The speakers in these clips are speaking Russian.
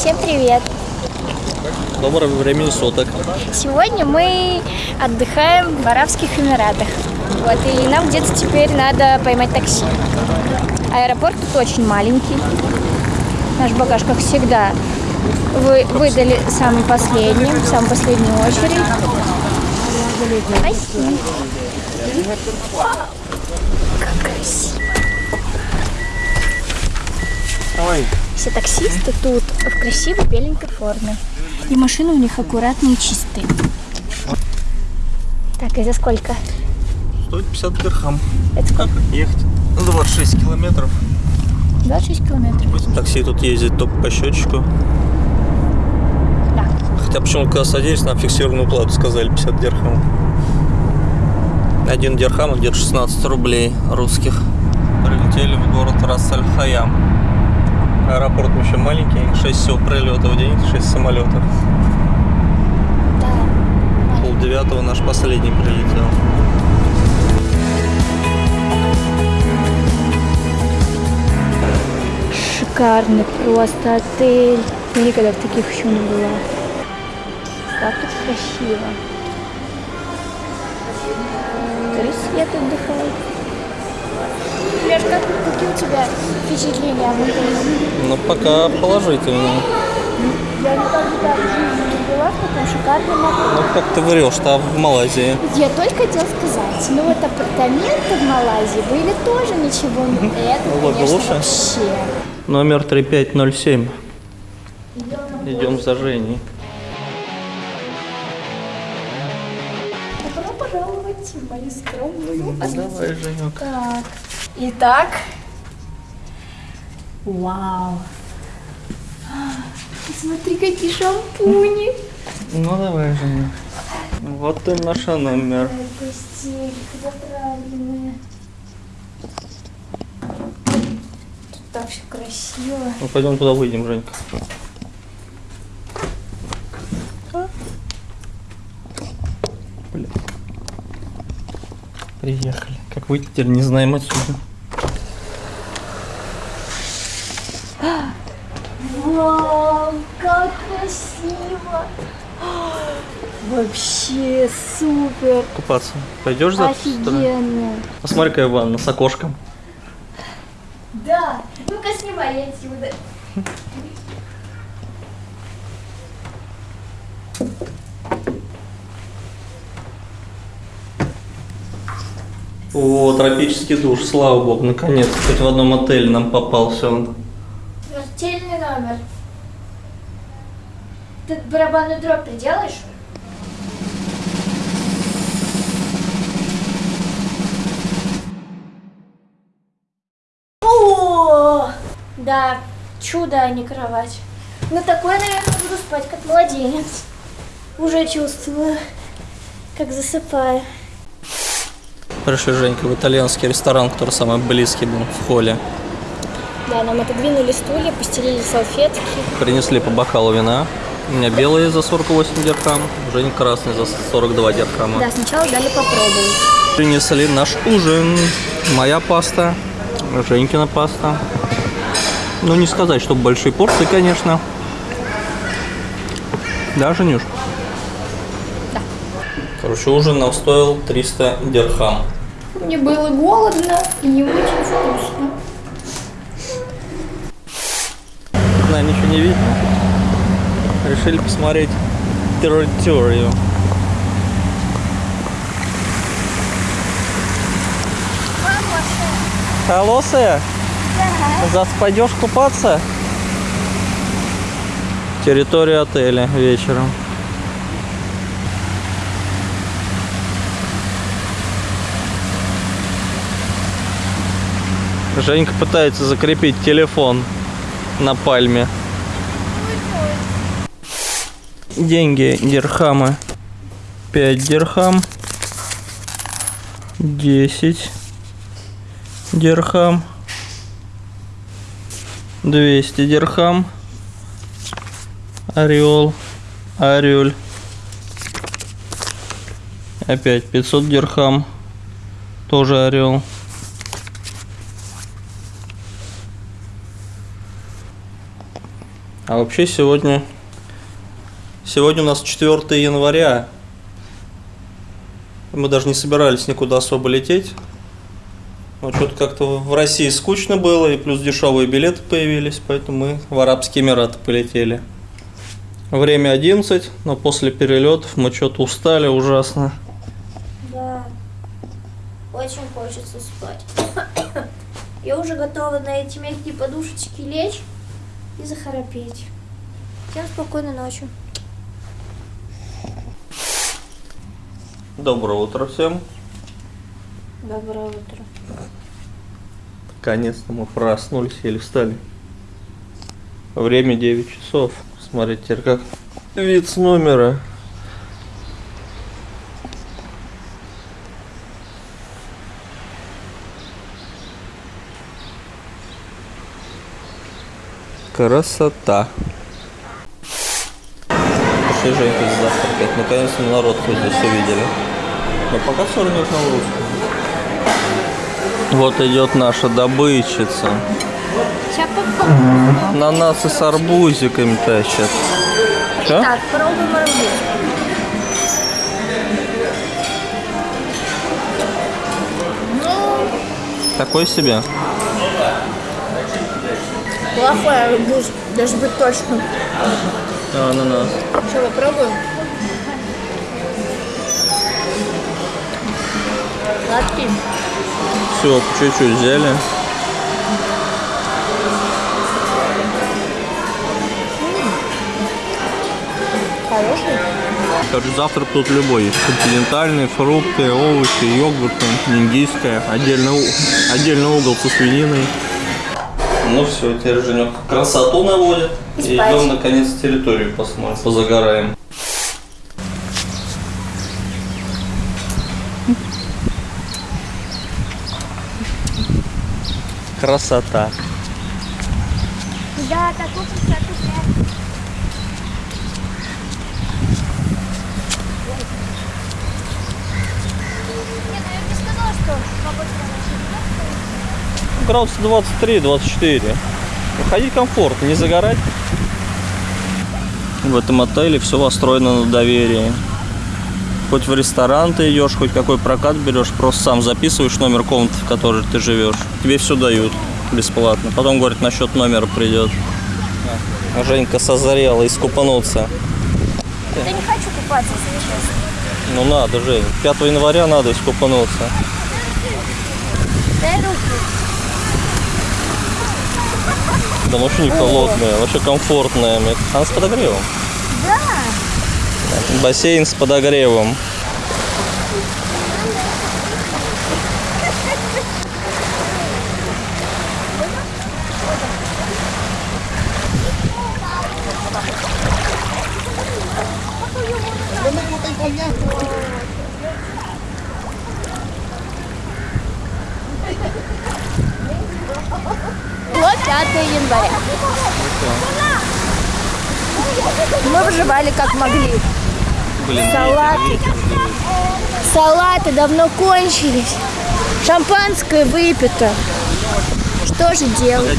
Всем привет! Доброго времени суток. Сегодня мы отдыхаем в Арабских Эмиратах. Вот, и нам где-то теперь надо поймать такси. Аэропорт тут очень маленький. Наш багаж, как всегда, вы выдали самым последним, в самую последнюю очередь. Спасибо. Как красиво. Ой. Все таксисты тут в красивой беленькой форме. И машины у них аккуратные и чистые. Так, и за сколько? Стоит 50 дирхам. Это сколько? Ехать 26 километров. 26 километров. Такси тут ездит только по счетчику. Да. Хотя почему когда садились, нам фиксированную плату сказали 50 дирхам. Один дирхам где-то 16 рублей русских. Прилетели в город Рас-Аль-Хаям. Аэропорт еще маленький, 6 всего прилетов в день, 6 самолетов. Да. Пол девятого наш последний прилетел. Шикарный просто отель. Я никогда в таких еще не была. Как тут красиво. Три свет отдыхает. Леш, как, какие у тебя впечатления об отеле? Ну, пока положительно. Я никогда в жизни не была в таком шикарном отеле. Ну, как ты врешь, там в Малайзии. Я только хотела сказать, ну вот апартаменты в Малайзии были тоже ничего. не- Это, Было бы конечно, лучше. вообще. Номер 3507. Идем за Женей. Мою скромную Давай, Женек. Так. Итак. Вау. Смотри, какие шампуни. Ну, давай, Женек. Вот и наш номер. Тут так все красиво. Ну, пойдем туда выйдем, Женька. Приехали. Как выйти теперь не знаем отсюда. Вау, как красиво. Вообще супер. Купаться. Пойдешь за Офигенно. Посмотри, какая ванна с окошком. Да. Ну-ка снимай отсюда. О, тропический душ, слава богу, наконец. Хоть в одном отеле нам попался он. Смертельный номер. Ты барабанную дробь приделаешь? О, да, чудо, а не кровать. На такой, наверное, буду спать, как младенец. Уже чувствую, как засыпаю. Пришли, Женька, в итальянский ресторан, который самый близкий был в холле. Да, нам отодвинули стулья, постелили салфетки. Принесли по бокалу вина. У меня белые за 48 дирхам, Женя красный за 42 дирхама. Да, сначала дали попробовать. Принесли наш ужин. Моя паста, Женькина паста. Ну, не сказать, что большие порции, конечно. Да, Женюш? Да. Короче, ужин нам стоил 300 дирхам. Мне было голодно и не очень вкусно. На, ничего не видно. Решили посмотреть территорию. Холосая? Завтра пойдешь купаться? Территория отеля вечером. Женька пытается закрепить телефон на пальме. Деньги, дирхамы. 5 дирхам. 10 дирхам. 200 дирхам. Орел. Орель. Опять 500 дирхам. Тоже орел. А вообще сегодня... Сегодня у нас 4 января. Мы даже не собирались никуда особо лететь. Но что-то как-то в России скучно было, и плюс дешевые билеты появились, поэтому мы в Арабские Эмираты полетели. Время 11, но после перелетов мы что-то устали ужасно. Да. Очень хочется спать. Я уже готова на эти мягкие подушечки лечь и захрапеть. Всем спокойной ночи. Доброе утро всем. Доброе утро. Наконец-то мы проснулись или встали. Время 9 часов. Смотрите, как вид с номера. Красота. Пошли, Женька, завтракать. Наконец-то народ хоть здесь увидели. Но пока все равно на русском. Вот идет наша добычица. На нас и с арбузиками тащат. Чё? Так, пробуем арбуз. Такой себе. Плохой арбуз, даже быть точно. А, на нас. Что, попробуем? Сладкий. Все, чуть-чуть взяли. Хороший. Короче, завтрак тут любой есть. Континентальные, фрукты, овощи, йогурты, индийская. Отдельно, у- отдельно угол со свининой. Ну все, теперь Женек красоту наводит. И идем наконец территорию посмотрим, позагораем. Красота. Да, такой красоты нет. Нет, ну я бы не сказала, что погода Градусов 23-24. Ходить комфортно, не загорать. В этом отеле все построено на доверии. Хоть в ресторан ты идешь, хоть какой прокат берешь, просто сам записываешь номер комнаты, в которой ты живешь. Тебе все дают бесплатно. Потом, говорят, насчет номера придет. А Женька созрела искупануться. Я не хочу купаться, если честно. Ну надо, Жень. 5 января надо искупануться. Дай руку. Да вообще не холодная, вообще комфортная. Она с подогревом. Да. Бассейн с подогревом. Вот 5 января. Мы выживали как могли. Блин, Салаты. Салаты давно кончились. Шампанское выпито. Что же делать?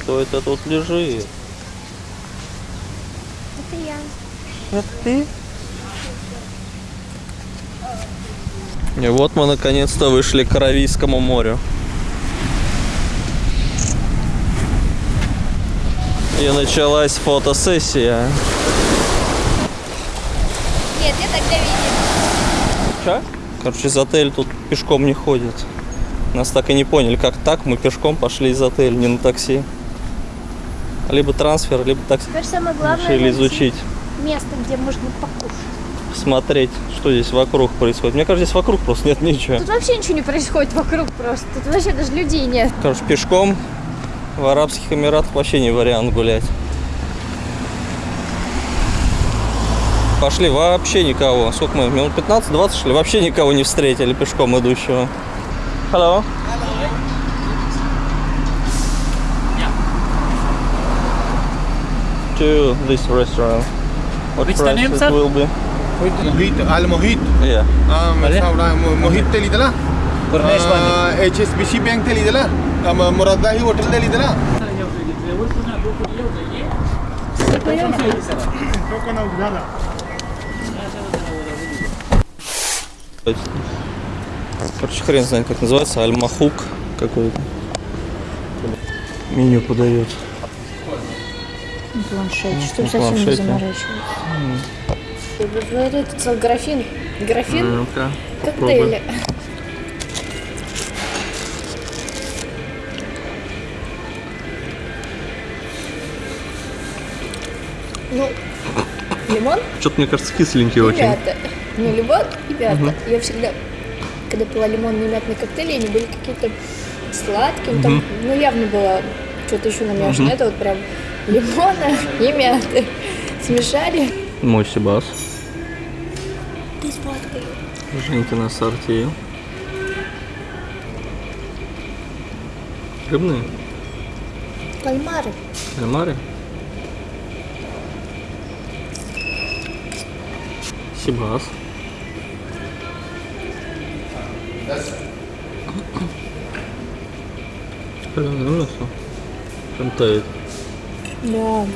Кто это тут лежит? Это я. Это ты? И вот мы наконец-то вышли к Аравийскому морю. И началась фотосессия. Нет, я тогда видела. Че? Короче, из отеля тут пешком не ходят. Нас так и не поняли, как так мы пешком пошли из отеля, не на такси. Либо трансфер, либо такси. Теперь самое главное Решили изучить, место, где можно покушать. смотреть, что здесь вокруг происходит. Мне кажется, здесь вокруг просто нет ничего. Тут вообще ничего не происходит вокруг просто. Тут вообще даже людей нет. Короче, пешком в Арабских Эмиратах вообще не вариант гулять. Пошли, вообще никого. Сколько мы, минут 15-20 шли, вообще никого не встретили пешком идущего. Hello. To this restaurant. What the price name, it sir? will be? Mojito, al mojito. Yeah. Ah, me Vale. está hablando mo- mojito telita lah. Purnesh Pandit. H S B C bank थे लीजिए ना मुरादा ही होटल दे लीजिए ना Короче, хрен знает, как называется. Альмахук какой-то. Меню подает. Планшет, Ну, чтобы на совсем не планшете. заморачиваться. Говорит, это графин. Графин Ну-ка, коктейля. Ну, Лимон, Что-то, мне кажется, кисленький и очень. мята. Не лимон и мята. Я всегда, когда пила лимонный мятный коктейль, они были какие-то сладкие. Там, ну, явно было что-то еще намешано. Это вот прям лимона и мяты. Смешали. Мой Сибас. Ты сладкий. Женькина ассорти. Рыбные? Кальмары. Кальмары? Сибас. Соленое мясо. Прям тает. Да.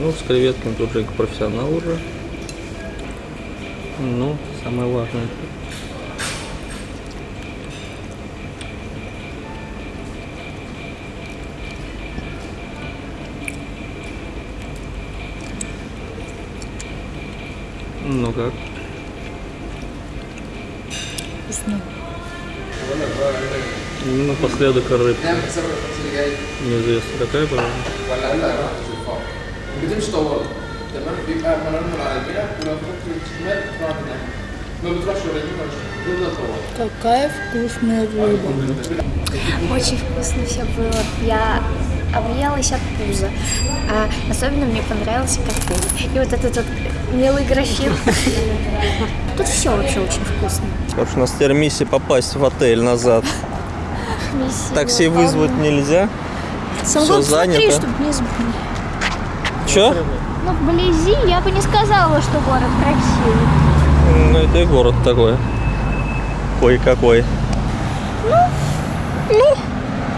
Ну, с креветками тут Женька профессионал уже. Ну, самое важное. Ну как? Вкусно. Ну, напоследок рыбка. Неизвестно какая, правда. بتمشي تمام بيبقى منهم على البيع ولو تحط الشمال تروح كده ما بتروحش ولا يمين ولا شمال تفضل طوال Какая вкусная рыба. Очень вкусно все было. Я объелась от пуза. А особенно мне понравился коктейль. И вот этот вот милый графин. Тут все вообще очень вкусно. Короче, у нас теперь миссия попасть в отель назад. Миссия Такси вызвать нельзя. Сам смотри, занято. чтоб не Чё? Ну, вблизи я бы не сказала, что город красивый. Ну, это и город такой. Кое-какой. Ну, ну,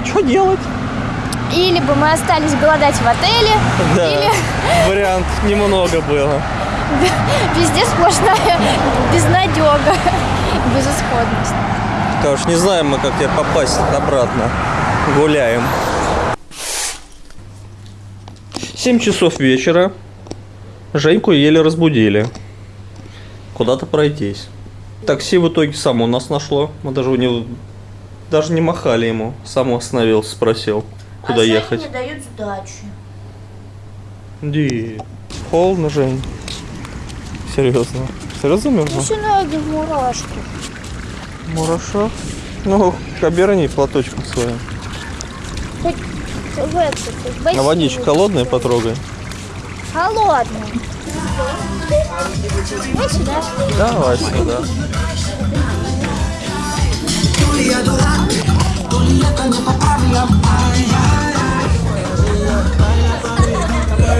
что делать? Или бы мы остались голодать в отеле, Да, или вариант немного было. везде сплошная безнадега, безысходность. Короче, не знаем мы, как теперь попасть обратно. Гуляем. 7 часов вечера. Женьку еле разбудили. Куда-то пройтись. Такси в итоге само нас нашло. Мы даже у него даже не махали ему. Сам остановился, спросил, куда ехать. не дают сдачи. Ди. Холодно, Жень. Серьезно. Серьезно? Все ноги в мурашки. Мураша. Ну, оберни платочком своим. Хоть в этот, в А бассейн. водичка холодная потрогай. Холодно. Вот сюда. Давай сюда.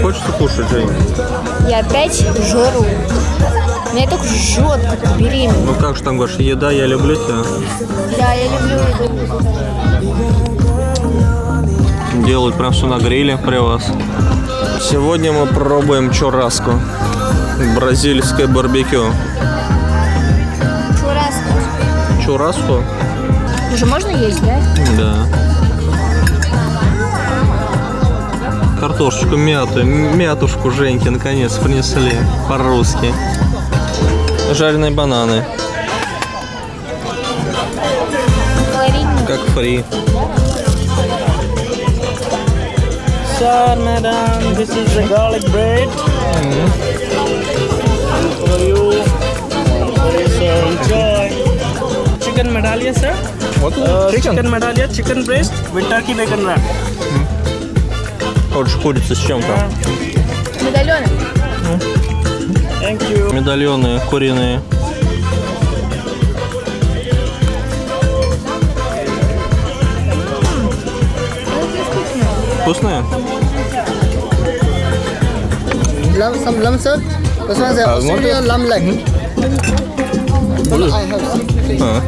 Хочется кушать, Жень? Я опять жру. Меня так жжет, как беременна. Ну как же там говоришь, еда, я люблю тебя. Да, я люблю еду. Делают прям все на гриле при вас. Сегодня мы пробуем чураску. Бразильское барбекю. Чураско. Чураску? Уже можно есть, да? Да. Картошечку мяту, мятушку Женьки наконец принесли по-русски. Жареные бананы, как фри. Sir, madam, this is the garlic bread. For you. Sir. Enjoy. Chicken medallia, sir. Uh, chicken medallia, chicken breast with turkey bacon wrap. Вот же курица с чем-то. Медальоны. Медальоны куриные. Вкусные? Lamb, some lamb sir. This one is Uh, Australian lamb leg. I have А.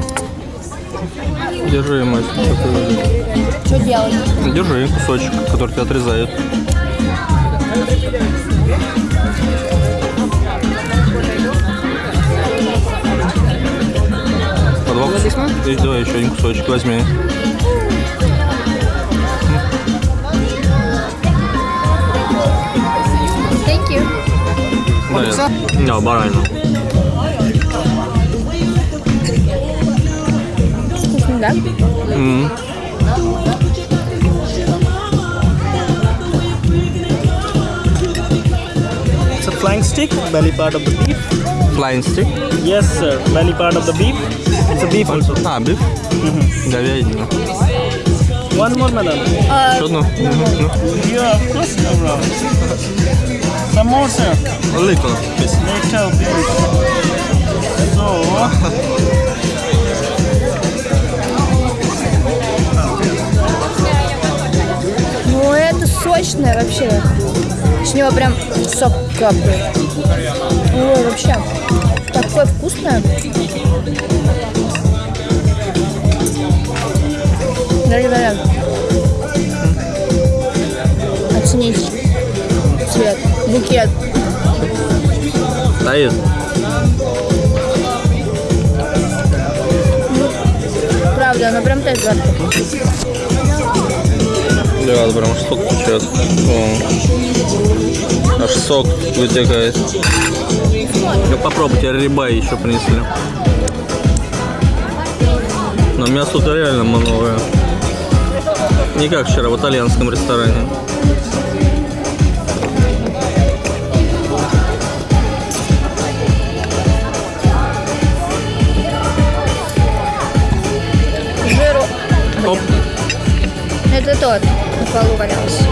Держи, мать. Что делать? Держи кусочек, который тебя отрезают. По два кусочка? Еще один кусочек возьми. Thank you. Да, да, баранину. Вкусно, да? М. It's a flank stick, belly part of the beef. Flying stick. Yes, sir. Belly part of the beef. It's a beef also. А, биф. Говядина. One more, madam. Еще одну? Ну, Yeah, of course, no problem. Some more, sir. Little. Later, please. So, Ну, это сочное вообще. С него прям сок капает. Ой, вообще. Такое вкусное. Дорогие друзья, оцените цвет, букет. Стоит. Правда, оно прям так жарко. Да, прям аж сок течет. О. Аж сок вытекает. Ну попробуйте, рибай еще принесли. Но мясо тут реально много. Не как вчера в итальянском ресторане. Оп. Это тот полу валялся.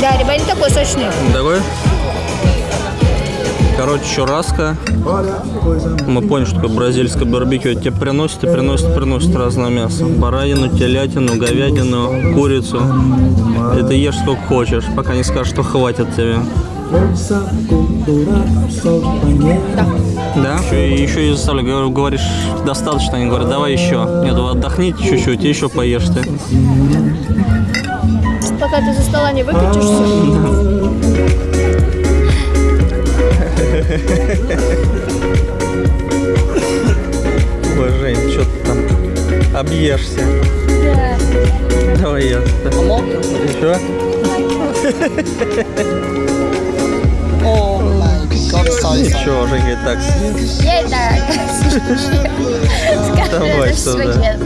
Да, рыба не такой сочный. Такой? Короче, чурраско. Мы поняли, что такое бразильское барбекю. Тебе приносят и приносят, приносят разное мясо. Баранину, телятину, говядину, курицу. И ты ешь сколько хочешь, пока не скажешь, что хватит тебе. Да. Еще, еще и заставлю, говорю, говоришь, достаточно. Они говорят, давай еще. Нет, отдохните чуть-чуть, и еще поешьте. Пока ты за стола не выключишься. Ой, Жень, что ты там объешься? Да. Давай я. Еще? Ничего, Женя и так съест. Я и так. Давай сюда.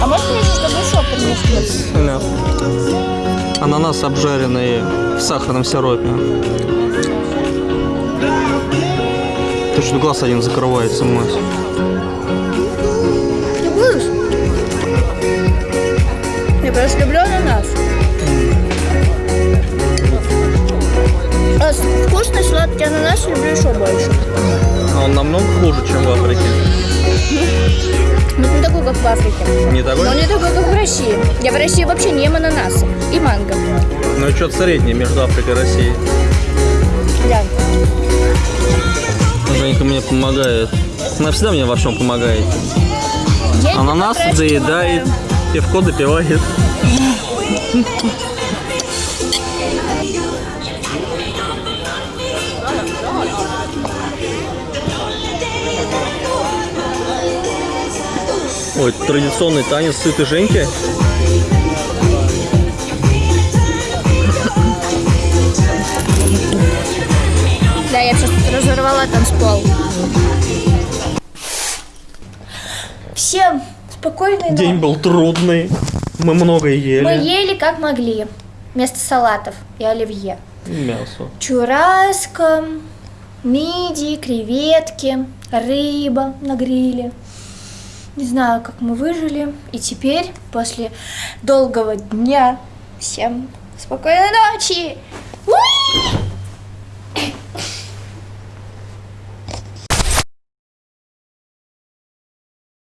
А может мне чтобы еще принесли? Да. Ананас обжаренный в сахарном сиропе. Что глаз один закрывается, мать. Будешь? Я просто люблю ананас. А вкусный сладкий ананас люблю еще больше. А он намного хуже, чем в Африке. Но не такой, как в Африке. Не такой? Но не такой, как в России. Я в России вообще не ем ананасы и манго. Ну что-то среднее между Африкой и Россией. Женька мне помогает. Она всегда мне во всем помогает. Я Ананас доедает, пивко допивает. Ой, традиционный танец сытой Женьки. Разорвала танцпол. Всем спокойной ночи. День был трудный. Мы много ели. Мы ели как могли. Вместо салатов и оливье. Мясо. Чураско, мидии, креветки, рыба на гриле. Не знаю, как мы выжили. И теперь, после долгого дня, всем спокойной ночи! Уи!